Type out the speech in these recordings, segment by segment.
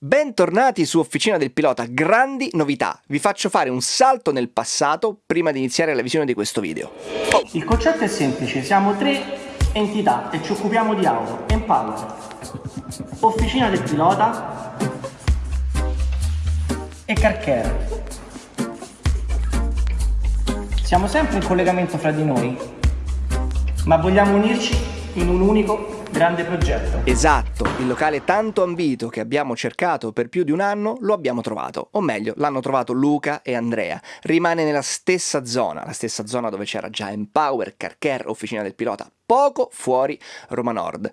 Bentornati su Officina del Pilota, grandi novità. Vi faccio fare un salto nel passato prima di iniziare la visione di questo video. Il concetto è semplice, siamo tre entità e ci occupiamo di auto. Empower, Officina del Pilota e Carcare. Siamo sempre in collegamento fra di noi, ma vogliamo unirci in un unico grande progetto. Esatto, il locale tanto ambito che abbiamo cercato per più di un anno lo abbiamo trovato, o meglio l'hanno trovato Luca e Andrea. Rimane nella stessa zona, la stessa zona dove c'era già Empower, Carcare, Officina del Pilota, poco fuori Roma Nord.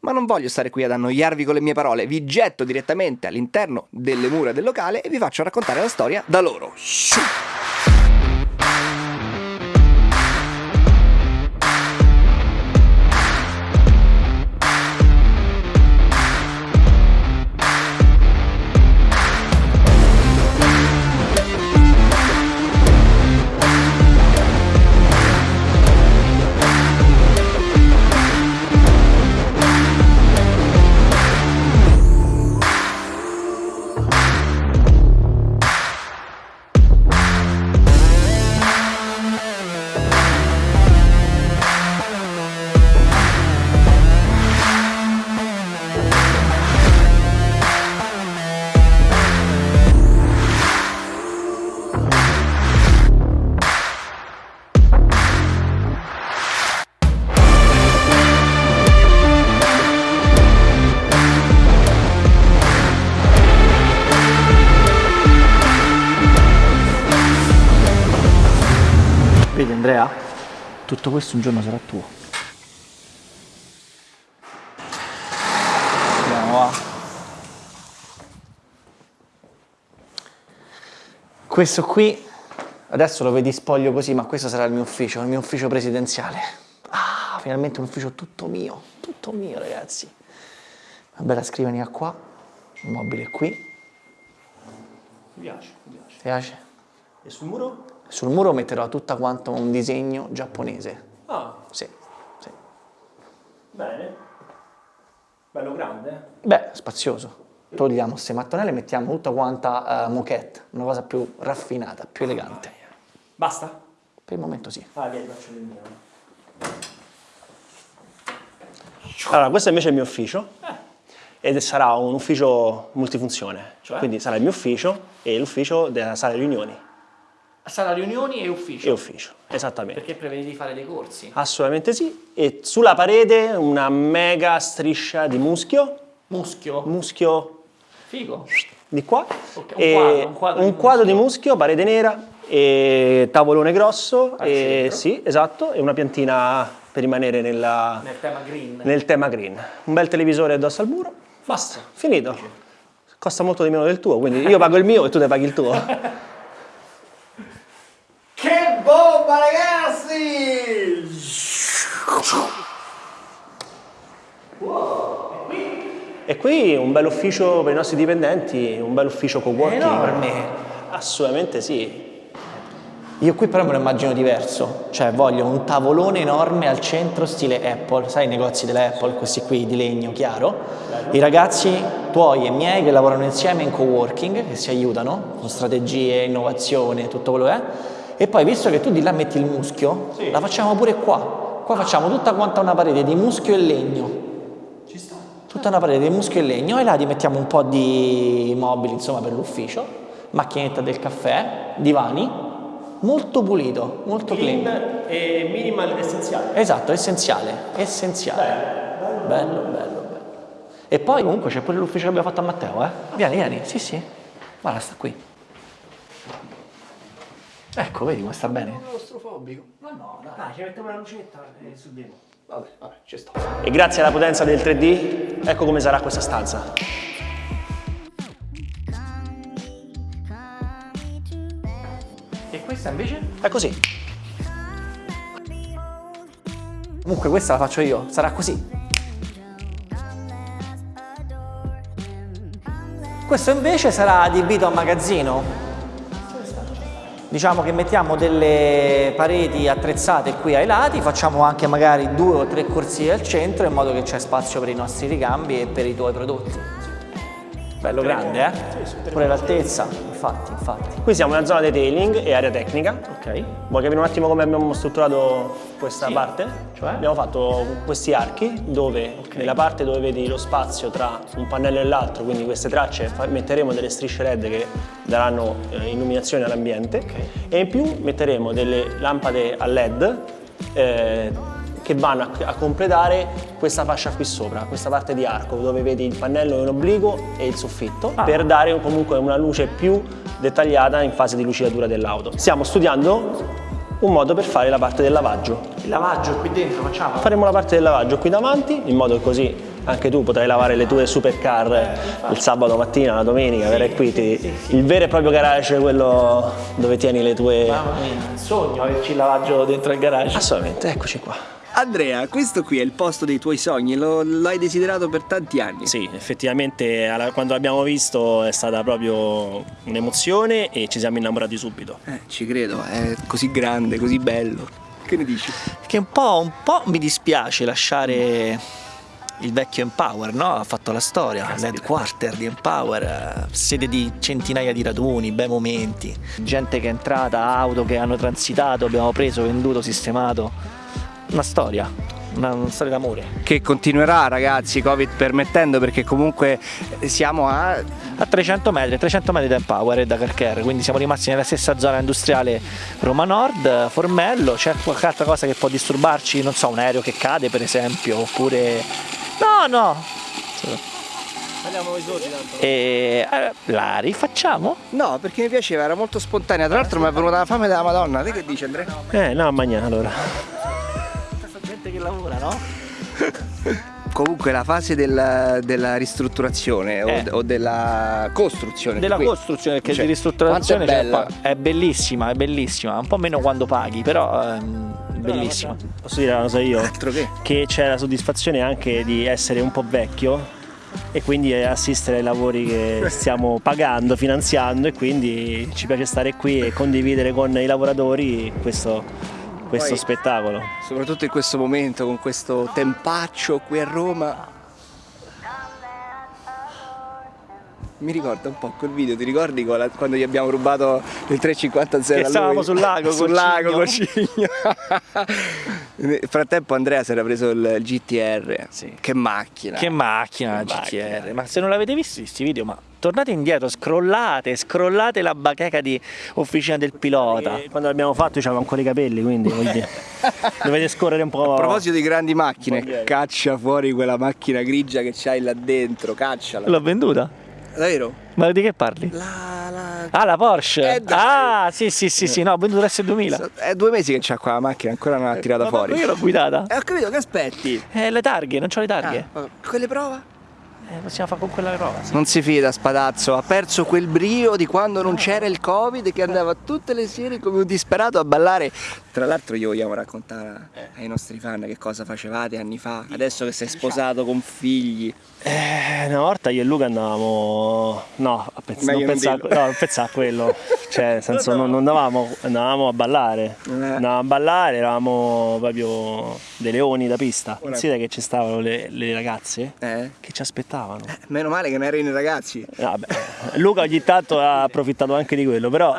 Ma non voglio stare qui ad annoiarvi con le mie parole, vi getto direttamente all'interno delle mura del locale e vi faccio raccontare la storia da loro. Shoo! Tutto questo un giorno sarà tuo. Andiamo va. Questo qui, adesso lo vedi spoglio così, ma questo sarà il mio ufficio, il mio ufficio presidenziale. Ah, finalmente un ufficio tutto mio, tutto mio ragazzi. Una bella scrivania qua, il mobile qui. Mi piace, mi piace. Ti piace? E sul muro? Sul muro metterò tutta quanto un disegno giapponese. Ah, Sì, sì. bene. Bello grande. eh? Beh, spazioso. Togliamo queste mattonelle e mettiamo tutta quanta eh, moquette, una cosa più raffinata, più elegante. Basta? Per il momento sì. Ah, vieni, faccio il mio. Allora, questo invece è il mio ufficio. Ed sarà un ufficio multifunzione. Cioè? Quindi sarà il mio ufficio e l'ufficio della sala riunioni. Sala riunioni e ufficio. E ufficio, esattamente. Perché prevedi di fare dei corsi? Assolutamente sì. E sulla parete una mega striscia di muschio. Muschio. Muschio Figo. di qua. Ok, un e quadro, un quadro di quadro di muschio. parete nera e tavolone grosso. Al E, centro. sì, esatto. E una piantina per rimanere nella- Nel tema green. nel tema green. Un bel televisore addosso al muro. Basta, finito. Costa molto di meno del tuo, quindi io pago il mio e tu ne paghi il tuo. Che bomba ragazzi! E qui un bel ufficio per i nostri dipendenti, un bel ufficio co-working. Enorme. Assolutamente sì. Io qui però me lo immagino diverso, cioè voglio un tavolone enorme al centro stile Apple, sai i negozi della Apple, questi qui di legno chiaro, i ragazzi tuoi e miei che lavorano insieme in coworking, che si aiutano con strategie, innovazione, tutto quello che è, e poi visto che tu di là metti il muschio, la facciamo pure qua, qua facciamo tutta quanta una parete di muschio e legno, Ci sta. tutta una parete di muschio e legno e là ti mettiamo un po' di mobili insomma per l'ufficio, macchinetta del caffè, divani, molto pulito, molto clean. e minimal essenziale. Esatto, essenziale, essenziale. Bello, bello, bello. E poi comunque c'è pure l'ufficio che abbiamo fatto a Matteo, eh? Vieni, vieni, sì, sì. Guarda, sta qui. Ecco, vedi come sta bene? Claustrofobico. Ma no, dai. Dai, ci mettiamo la lucetta e su di Vabbè, vabbè, ci sto. E grazie alla potenza del 3D, ecco come sarà questa stanza. E questa invece? È così. Comunque questa la faccio io, sarà così. Questo invece sarà adibito a magazzino. Diciamo che mettiamo delle pareti attrezzate qui ai lati, facciamo anche magari due o tre corsie al centro in modo che c'è spazio per i nostri ricambi e per i tuoi prodotti. Bello grande, eh? Pure l'altezza, infatti, infatti. Qui siamo nella zona detailing e area tecnica. Ok. Vuoi capire un attimo come abbiamo strutturato questa Sì. parte? Cioè? Abbiamo fatto questi archi dove nella parte dove vedi lo spazio tra un pannello e l'altro, quindi queste tracce, metteremo delle strisce LED che daranno eh, illuminazione all'ambiente e in più metteremo delle lampade a LED eh, che vanno a, a completare questa fascia qui sopra, questa parte di arco dove vedi il pannello in obliquo e il soffitto Ah. per dare un- comunque una luce più dettagliata in fase di lucidatura dell'auto. Stiamo studiando un modo per fare la parte del lavaggio. Il lavaggio qui dentro facciamo? Faremo la parte del lavaggio qui davanti, in modo così anche tu potrai lavare le tue supercar il sabato mattina, la domenica, verrai qui, ti- il vero e proprio garage, quello dove tieni le tue... Mamma mia, sogno averci il lavaggio dentro il garage. Assolutamente, eccoci qua. Andrea, questo qui è il posto dei tuoi sogni, lo, l'hai desiderato per tanti anni. Sì, effettivamente alla- quando l'abbiamo visto è stata proprio un'emozione e ci siamo innamorati subito. Eh, ci credo, è così grande, così bello. Che ne dici? Che un po', un po' mi dispiace lasciare il vecchio Empower, no? Ha fatto la storia, l'headquarter di Empower, sede di centinaia di raduni, bei momenti, gente che è entrata, auto che hanno transitato, abbiamo preso, venduto, sistemato. Una storia, una, una storia d'amore. Che continuerà ragazzi, Covid permettendo, perché comunque siamo a... A 300 metri, 300 metri da Empower e da Carcher, quindi siamo rimasti nella stessa zona industriale Roma Nord, Formello, c'è qualche altra cosa che può disturbarci, non so, un aereo che cade per esempio, oppure... No, no! Andiamo i soldi tanto. E eh, la rifacciamo? No, perché mi piaceva, era molto spontanea. Tra l'altro mi è venuta la fame della Madonna. Te che dici Andrea? Eh, no, mangiare allora. Che lavora, no? Comunque la fase del- della ristrutturazione o, Eh. o della costruzione. Della qui. costruzione, perché Cioè, di ristrutturazione è c'è bella. qua. è bellissima, è bellissima, un po' meno quando paghi, però ehm, bellissima. Posso dire una cosa io? Altro che. Che c'è la soddisfazione anche di essere un po' vecchio e quindi assistere ai lavori che stiamo pagando, finanziando e quindi ci piace stare qui e condividere con i lavoratori questo, questo Poi- spettacolo. Soprattutto in questo momento, con questo tempaccio qui a Roma. Mi ricorda un po' quel video, ti ricordi quando gli abbiamo rubato il 350 Che stavamo sul lago sul lago cigno. Nel frattempo Andrea si era preso il GTR. Sì. Che macchina. Che macchina Che GTR, macchina. ma se non l'avete visto questi video, ma tornate indietro, scrollate, scrollate la bacheca di officina del pilota. E quando l'abbiamo fatto io avevo ancora i capelli, quindi dovete scorrere un po'. A proposito di grandi macchine, caccia fuori quella macchina grigia che c'hai là dentro, cacciala. L'ho venduta? Davvero? Ma di che parli? La, la... Ah, la Porsche! Eh, ah, sì, sì, sì, sì, no, ho venduto l'S2000. È due mesi che c'ha qua la macchina, ancora non l'ha tirata Ma fuori. Io l'ho guidata. Eh, ho capito, che aspetti? Eh, le targhe, non c'ho le targhe. Ah, quelle prova? Eh, possiamo fare con quella prova. sì. Non si fida Spadazzo, ha perso quel brio di quando non c'era il Covid che andava tutte le sere come un disperato a ballare. Tra l'altro io vogliamo raccontare ai nostri fan che cosa facevate anni fa, adesso che sei sposato con figli. Eh, una volta io e Luca andavamo. No, a pezz- non, non pensare, dirlo. no, a quello. Cioè, nel senso, non, non andavamo, andavamo a ballare. Eh. Andavamo a ballare, eravamo proprio dei leoni da pista. Considera che ci stavano le, le ragazze Eh? che ci aspettavano. Meno male che non erano i ragazzi. Vabbè, Luca ogni tanto ha approfittato anche di quello, però.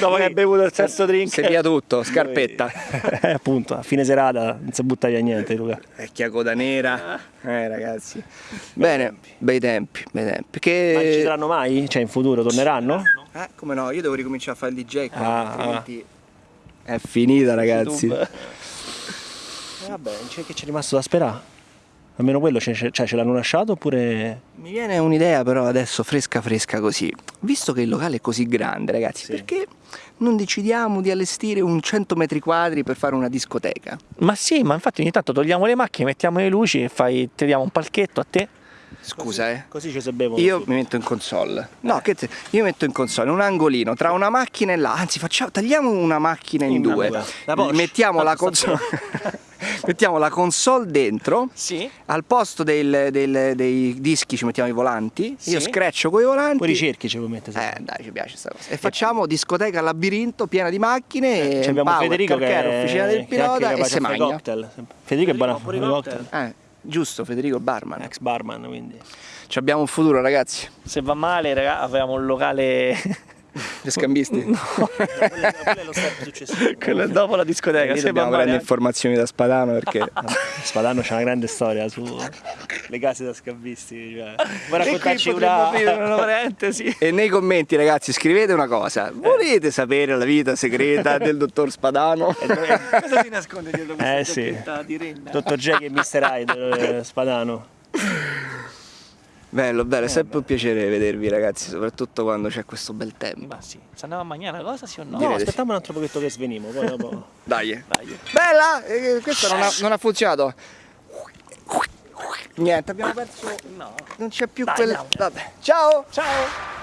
Dopo che hai bevuto il terzo drink. Via tutto, scarpetta. Eh, appunto, a fine serata non si butta via niente, Luca. Vecchia coda nera. Eh ragazzi. Bene, bei tempi, bei tempi. Che... Ma ci saranno mai? Cioè, in futuro torneranno? Eh, come no, io devo ricominciare a fare il DJ qua, Ah, altrimenti è finita ragazzi. YouTube. Eh, vabbè, c'è che c'è rimasto da sperare. Almeno quello cioè, ce l'hanno lasciato oppure. Mi viene un'idea però adesso fresca fresca così. Visto che il locale è così grande ragazzi, Sì. perché non decidiamo di allestire un 100 metri quadri per fare una discoteca? Ma sì, ma infatti ogni tanto togliamo le macchine, mettiamo le luci e fai, ti diamo un palchetto a te. Scusa eh. Così ci bevono. Io mi metto in console. No, che te- io metto in console un angolino tra una macchina e là. Anzi, facciamo, tagliamo una macchina in, In due. due. La. Mettiamo la console. mettiamo la console dentro. Sì. Al posto del- del- dei dischi ci mettiamo i volanti. Io Sì. screccio con i volanti. Poi ricerchi ci puoi mettere. Eh dai, ci piace sta cosa. E facciamo discoteca labirinto piena di macchine. Ci abbiamo Power, Federico che è officina del pilota e se magna. cocktail. Federico è buono a fare i cocktail. Eh, giusto, Federico il barman. Ex barman, quindi. Ci abbiamo un futuro, ragazzi. Se va male, raga, avevamo un locale... Gli scambisti. quello, quello è lo step successivo. Quello è dopo la discoteca. Se dobbiamo prendere informazioni da Spadano perché Spadano c'ha una grande storia sulle case da scambisti. Cioè. Vuoi E raccontarci una... una parentesi. E nei commenti, ragazzi, scrivete una cosa. Volete sapere la vita segreta del dottor Spadano? Cosa si nasconde dietro questa Eh, sì. di renna? Dottor Jack e Mr. Hyde, eh, Spadano. Bello, bello, è sempre un piacere vedervi, ragazzi, soprattutto quando c'è questo bel tempo. Ma sì, se andiamo a mangiare una cosa sì o no? No, aspettiamo un altro pochetto che svenimo, poi dopo... Dai. Dai. Bella! Eh, questo non ha, non ha funzionato. Niente, abbiamo perso. No. Non c'è più Dai, quel. andiamo. Vabbè. Ciao! Ciao!